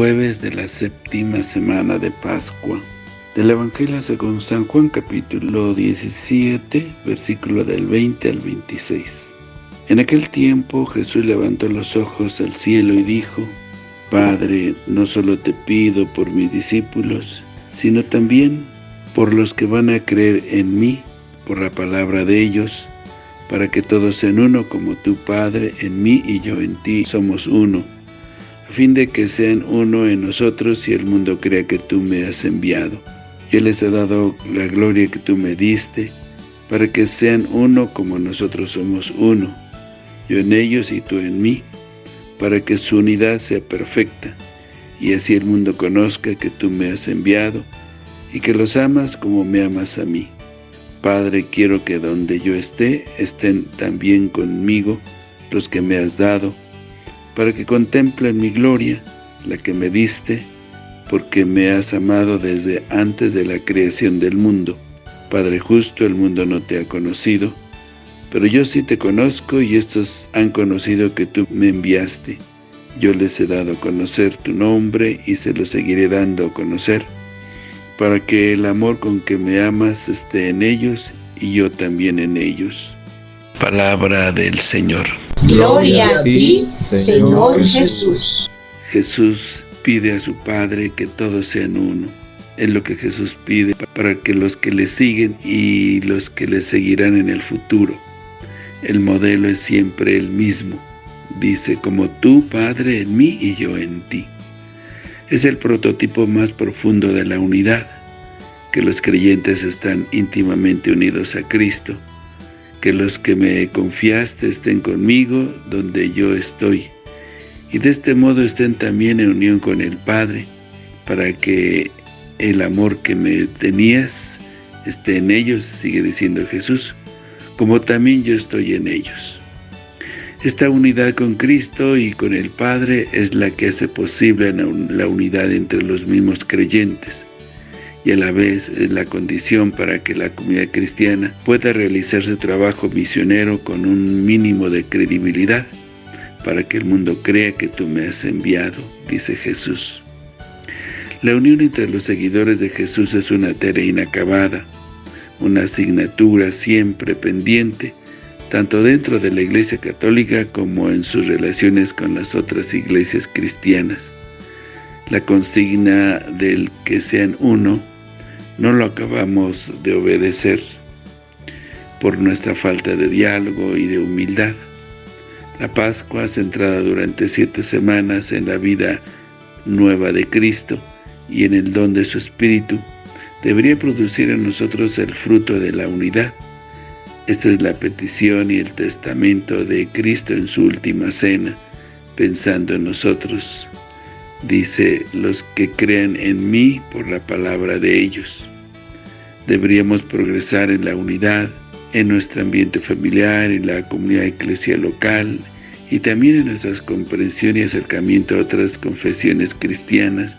Jueves de la séptima semana de Pascua. Del Evangelio según San Juan capítulo 17, versículo del 20 al 26. En aquel tiempo Jesús levantó los ojos al cielo y dijo, Padre, no solo te pido por mis discípulos, sino también por los que van a creer en mí, por la palabra de ellos, para que todos sean uno como tu Padre en mí y yo en ti somos uno a fin de que sean uno en nosotros y el mundo crea que tú me has enviado. Yo les he dado la gloria que tú me diste, para que sean uno como nosotros somos uno, yo en ellos y tú en mí, para que su unidad sea perfecta, y así el mundo conozca que tú me has enviado, y que los amas como me amas a mí. Padre, quiero que donde yo esté, estén también conmigo los que me has dado, para que contemplen mi gloria, la que me diste, porque me has amado desde antes de la creación del mundo. Padre justo, el mundo no te ha conocido, pero yo sí te conozco y estos han conocido que tú me enviaste. Yo les he dado a conocer tu nombre y se lo seguiré dando a conocer, para que el amor con que me amas esté en ellos y yo también en ellos. Palabra del Señor. Gloria a ti, Señor Jesús. Jesús pide a su Padre que todos sean uno. Es lo que Jesús pide para que los que le siguen y los que le seguirán en el futuro. El modelo es siempre el mismo. Dice, como tú, Padre, en mí y yo en ti. Es el prototipo más profundo de la unidad, que los creyentes están íntimamente unidos a Cristo, que los que me confiaste estén conmigo donde yo estoy, y de este modo estén también en unión con el Padre, para que el amor que me tenías esté en ellos, sigue diciendo Jesús, como también yo estoy en ellos. Esta unidad con Cristo y con el Padre es la que hace posible la unidad entre los mismos creyentes, y a la vez es la condición para que la comunidad cristiana pueda realizar su trabajo misionero con un mínimo de credibilidad, para que el mundo crea que tú me has enviado, dice Jesús. La unión entre los seguidores de Jesús es una tarea inacabada, una asignatura siempre pendiente, tanto dentro de la Iglesia Católica como en sus relaciones con las otras iglesias cristianas. La consigna del que sean uno no lo acabamos de obedecer por nuestra falta de diálogo y de humildad. La Pascua, centrada durante siete semanas en la vida nueva de Cristo y en el don de su Espíritu, debería producir en nosotros el fruto de la unidad. Esta es la petición y el testamento de Cristo en su última cena, pensando en nosotros. Dice, los que crean en mí por la palabra de ellos. Deberíamos progresar en la unidad, en nuestro ambiente familiar, en la comunidad eclesial local y también en nuestra comprensión y acercamiento a otras confesiones cristianas,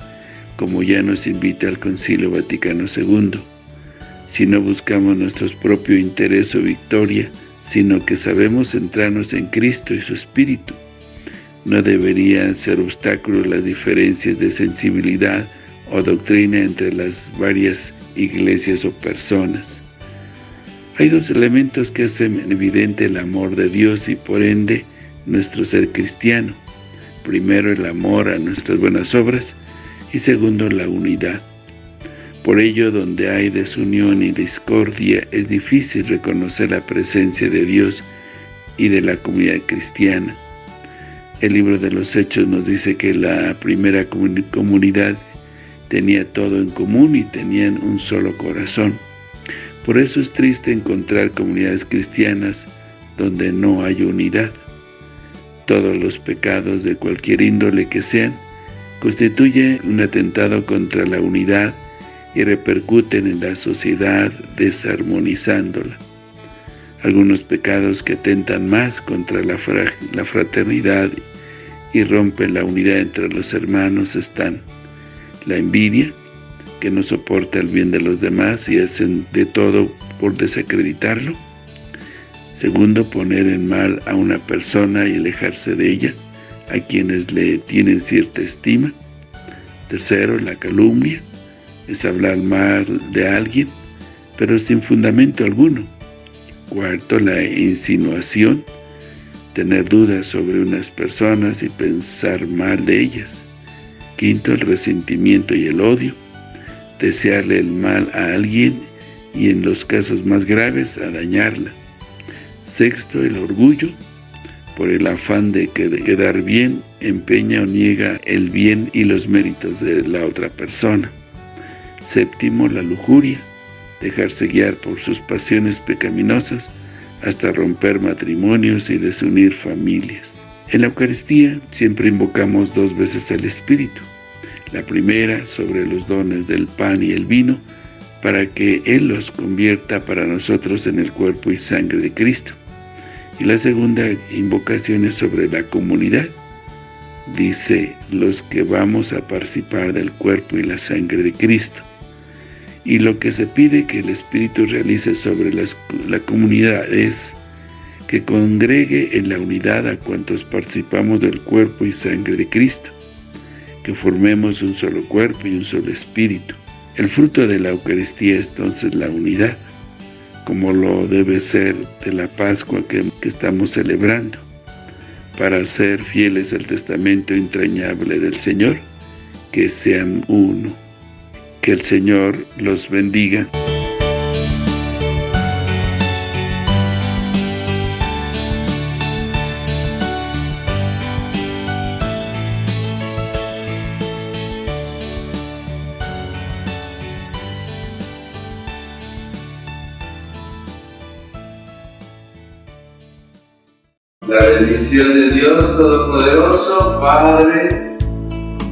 como ya nos invita el Concilio Vaticano II. Si no buscamos nuestro propio interés o victoria, sino que sabemos centrarnos en Cristo y su Espíritu. No deberían ser obstáculos las diferencias de sensibilidad o doctrina entre las varias iglesias o personas. Hay dos elementos que hacen evidente el amor de Dios y por ende nuestro ser cristiano. Primero el amor a nuestras buenas obras y segundo la unidad. Por ello, donde hay desunión y discordia, es difícil reconocer la presencia de Dios y de la comunidad cristiana. El libro de los Hechos nos dice que la primera comunidad tenía todo en común y tenían un solo corazón. Por eso es triste encontrar comunidades cristianas donde no hay unidad. Todos los pecados de cualquier índole que sean, constituyen un atentado contra la unidad y repercuten en la sociedad desarmonizándola. Algunos pecados que atentan más contra la, la fraternidad y rompen la unidad entre los hermanos están la envidia, que no soporta el bien de los demás y hacen de todo por desacreditarlo. Segundo, poner en mal a una persona y alejarse de ella, a quienes le tienen cierta estima. Tercero, la calumnia, es hablar mal de alguien, pero sin fundamento alguno. Cuarto, la insinuación, tener dudas sobre unas personas y pensar mal de ellas. Quinto, el resentimiento y el odio, desearle el mal a alguien y en los casos más graves a dañarla. Sexto, el orgullo, por el afán de quedar bien, empeña o niega el bien y los méritos de la otra persona. Séptimo, la lujuria, dejarse guiar por sus pasiones pecaminosas hasta romper matrimonios y desunir familias. En la Eucaristía siempre invocamos dos veces al Espíritu. La primera sobre los dones del pan y el vino, para que Él los convierta para nosotros en el cuerpo y sangre de Cristo. Y la segunda invocación es sobre la comunidad. Dice, los que vamos a participar del cuerpo y la sangre de Cristo. Y lo que se pide que el Espíritu realice sobre la comunidad es que congregue en la unidad a cuantos participamos del cuerpo y sangre de Cristo, que formemos un solo cuerpo y un solo espíritu. El fruto de la Eucaristía es entonces la unidad, como lo debe ser de la Pascua que, que estamos celebrando, para ser fieles al testamento entrañable del Señor, que sean uno. Que el Señor los bendiga. La bendición de Dios Todopoderoso, Padre,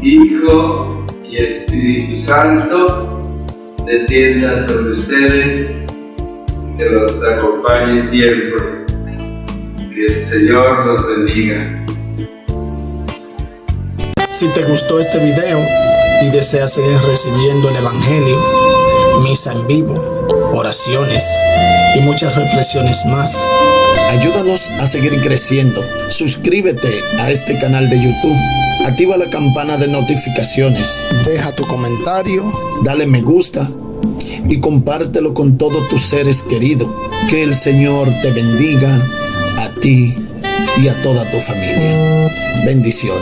Hijo y Espíritu Santo descienda sobre ustedes, que los acompañe siempre. Que el Señor los bendiga. Si te gustó este video y deseas seguir recibiendo el Evangelio, misa en vivo, oraciones y muchas reflexiones más, ayúdanos a seguir creciendo. Suscríbete a este canal de YouTube activa la campana de notificaciones, deja tu comentario, dale me gusta y compártelo con todos tus seres queridos. Que el Señor te bendiga a ti y a toda tu familia. Bendiciones.